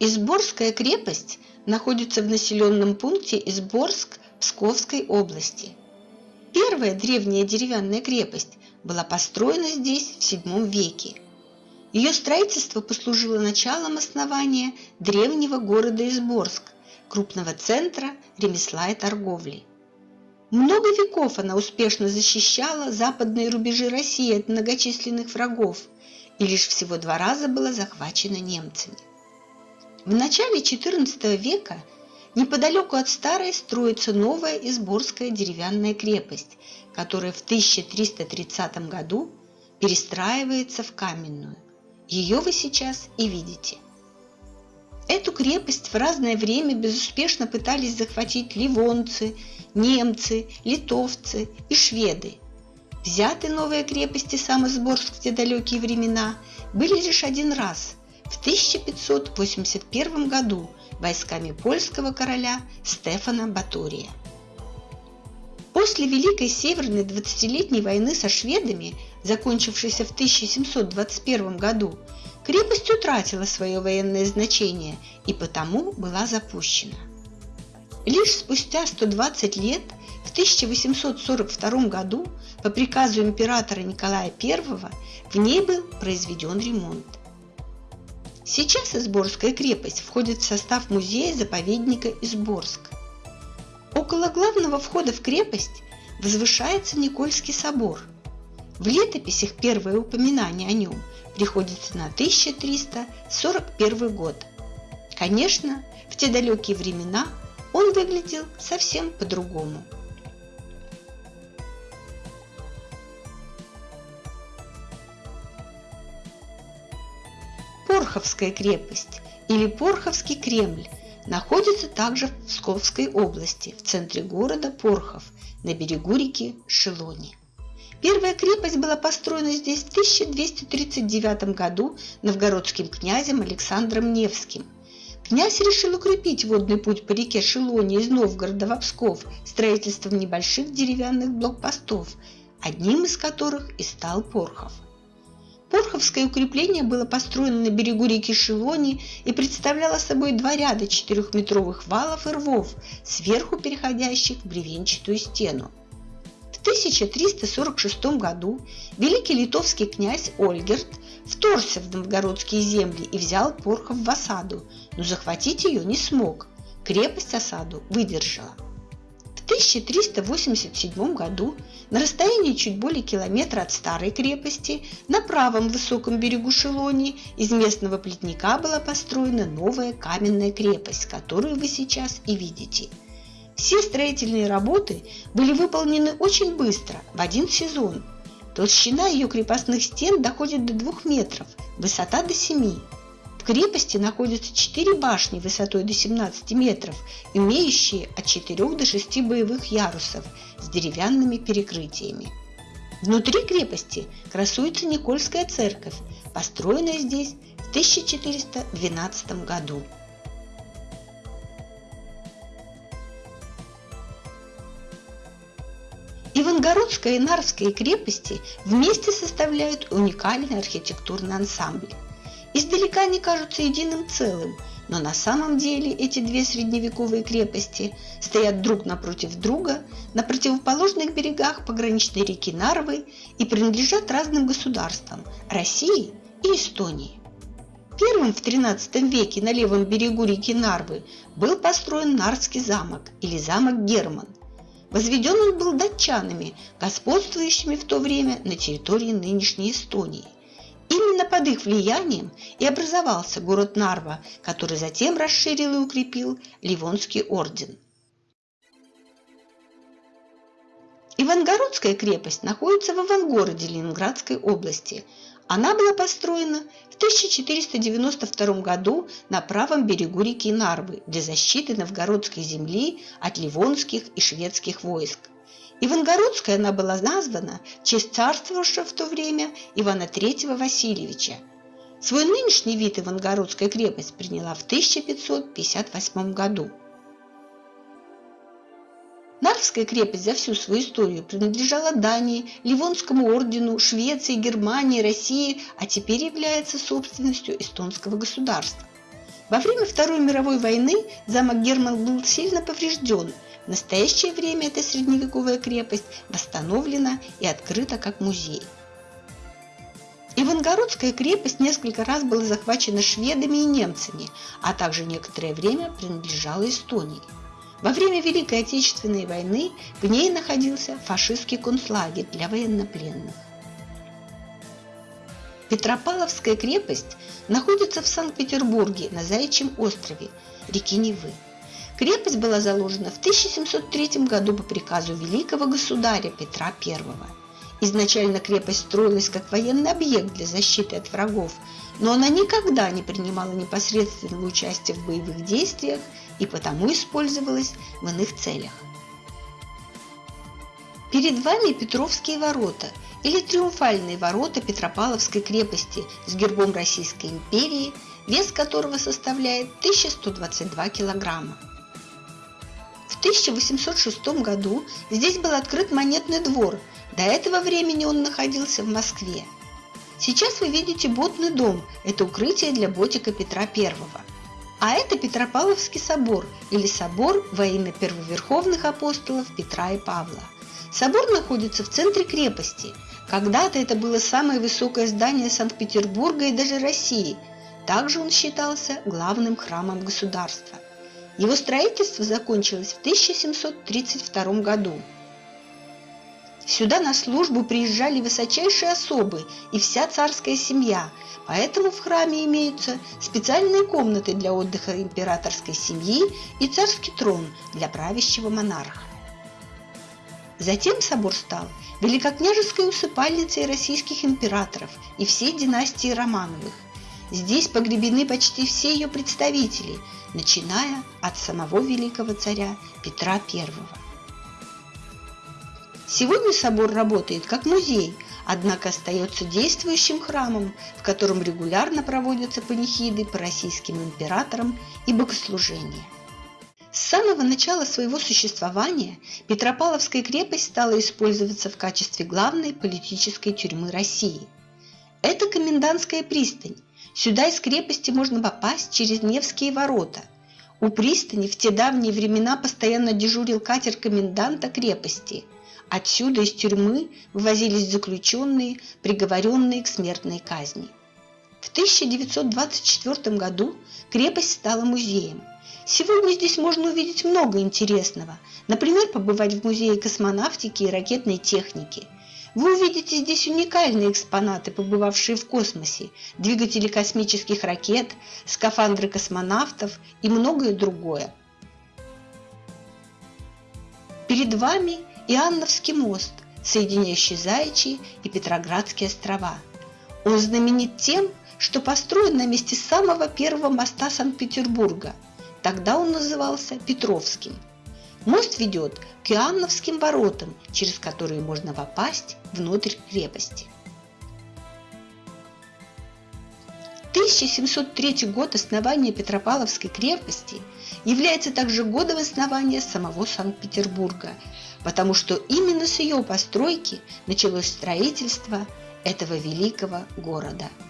Изборская крепость находится в населенном пункте Изборск Псковской области. Первая древняя деревянная крепость была построена здесь в VII веке. Ее строительство послужило началом основания древнего города Изборск, крупного центра ремесла и торговли. Много веков она успешно защищала западные рубежи России от многочисленных врагов и лишь всего два раза была захвачена немцами. В начале XIV века неподалеку от старой строится новая Изборская деревянная крепость, которая в 1330 году перестраивается в каменную. Ее вы сейчас и видите. Эту крепость в разное время безуспешно пытались захватить ливонцы, немцы, литовцы и шведы. Взяты новые крепости Самосборск в те далекие времена были лишь один раз – в 1581 году войсками польского короля Стефана Батория. После Великой Северной 20-летней войны со шведами, закончившейся в 1721 году, крепость утратила свое военное значение и потому была запущена. Лишь спустя 120 лет, в 1842 году, по приказу императора Николая I, в ней был произведен ремонт. Сейчас Изборская крепость входит в состав музея-заповедника Изборск. Около главного входа в крепость возвышается Никольский собор. В летописях первое упоминание о нем приходится на 1341 год. Конечно, в те далекие времена он выглядел совсем по-другому. Порховская крепость или Порховский Кремль находится также в Псковской области, в центре города Порхов, на берегу реки Шелони. Первая крепость была построена здесь в 1239 году новгородским князем Александром Невским. Князь решил укрепить водный путь по реке Шелони из Новгорода в Псков строительством небольших деревянных блокпостов, одним из которых и стал Порхов – Порховское укрепление было построено на берегу реки Шелони и представляло собой два ряда четырехметровых валов и рвов, сверху переходящих в бревенчатую стену. В 1346 году великий литовский князь Ольгерт вторгся в новгородские земли и взял Порхов в осаду, но захватить ее не смог. Крепость осаду выдержала. 1387 году на расстоянии чуть более километра от старой крепости на правом высоком берегу Шелони из местного плетника была построена новая каменная крепость, которую вы сейчас и видите. Все строительные работы были выполнены очень быстро, в один сезон. Толщина ее крепостных стен доходит до 2 метров, высота до 7 крепости находятся четыре башни высотой до 17 метров, имеющие от 4 до 6 боевых ярусов с деревянными перекрытиями. Внутри крепости красуется Никольская церковь, построенная здесь в 1412 году. Ивангородская и Нарвская крепости вместе составляют уникальный архитектурный ансамбль издалека они кажутся единым целым, но на самом деле эти две средневековые крепости стоят друг напротив друга на противоположных берегах пограничной реки Нарвы и принадлежат разным государствам – России и Эстонии. Первым в XIII веке на левом берегу реки Нарвы был построен Нарвский замок или замок Герман. Возведен он был датчанами, господствующими в то время на территории нынешней Эстонии. Именно под их влиянием и образовался город Нарва, который затем расширил и укрепил Ливонский орден. Ивангородская крепость находится в Ивангороде Ленинградской области. Она была построена в 1492 году на правом берегу реки Нарвы для защиты новгородской земли от ливонских и шведских войск. Ивангородская она была названа в честь царствовавшего в то время Ивана III Васильевича. Свой нынешний вид Ивангородская крепость приняла в 1558 году. Нарвская крепость за всю свою историю принадлежала Дании, Ливонскому ордену, Швеции, Германии, России, а теперь является собственностью эстонского государства. Во время Второй мировой войны замок Герман был сильно поврежден. В настоящее время эта средневековая крепость восстановлена и открыта как музей. Ивангородская крепость несколько раз была захвачена шведами и немцами, а также некоторое время принадлежала Эстонии. Во время Великой Отечественной войны в ней находился фашистский концлагерь для военнопленных. Петропавловская крепость находится в Санкт-Петербурге на Заячьем острове реки Невы. Крепость была заложена в 1703 году по приказу великого государя Петра I. Изначально крепость строилась как военный объект для защиты от врагов, но она никогда не принимала непосредственного участия в боевых действиях и потому использовалась в иных целях. Перед вами Петровские ворота или триумфальные ворота Петропавловской крепости с гербом Российской империи, вес которого составляет 1122 килограмма. В 1806 году здесь был открыт монетный двор – до этого времени он находился в Москве. Сейчас вы видите ботный дом – это укрытие для ботика Петра I. А это Петропавловский собор или собор во имя первоверховных апостолов Петра и Павла. Собор находится в центре крепости. Когда-то это было самое высокое здание Санкт-Петербурга и даже России. Также он считался главным храмом государства. Его строительство закончилось в 1732 году. Сюда на службу приезжали высочайшие особы и вся царская семья, поэтому в храме имеются специальные комнаты для отдыха императорской семьи и царский трон для правящего монарха. Затем собор стал великокняжеской усыпальницей российских императоров и всей династии Романовых. Здесь погребены почти все ее представители, начиная от самого великого царя Петра Первого. Сегодня собор работает как музей, однако остается действующим храмом, в котором регулярно проводятся панихиды по российским императорам и богослужения. С самого начала своего существования Петропавловская крепость стала использоваться в качестве главной политической тюрьмы России. Это комендантская пристань. Сюда из крепости можно попасть через Невские ворота. У пристани в те давние времена постоянно дежурил катер коменданта крепости – Отсюда из тюрьмы вывозились заключенные, приговоренные к смертной казни. В 1924 году крепость стала музеем. Сегодня здесь можно увидеть много интересного. Например, побывать в музее космонавтики и ракетной техники. Вы увидите здесь уникальные экспонаты, побывавшие в космосе, двигатели космических ракет, скафандры космонавтов и многое другое. Перед вами Иоанновский мост, соединяющий Заячьи и Петроградские острова. Он знаменит тем, что построен на месте самого первого моста Санкт-Петербурга. Тогда он назывался Петровским. Мост ведет к Иоанновским воротам, через которые можно попасть внутрь крепости. 1703 год основания Петропавловской крепости является также годом основания самого Санкт-Петербурга – потому что именно с ее постройки началось строительство этого великого города –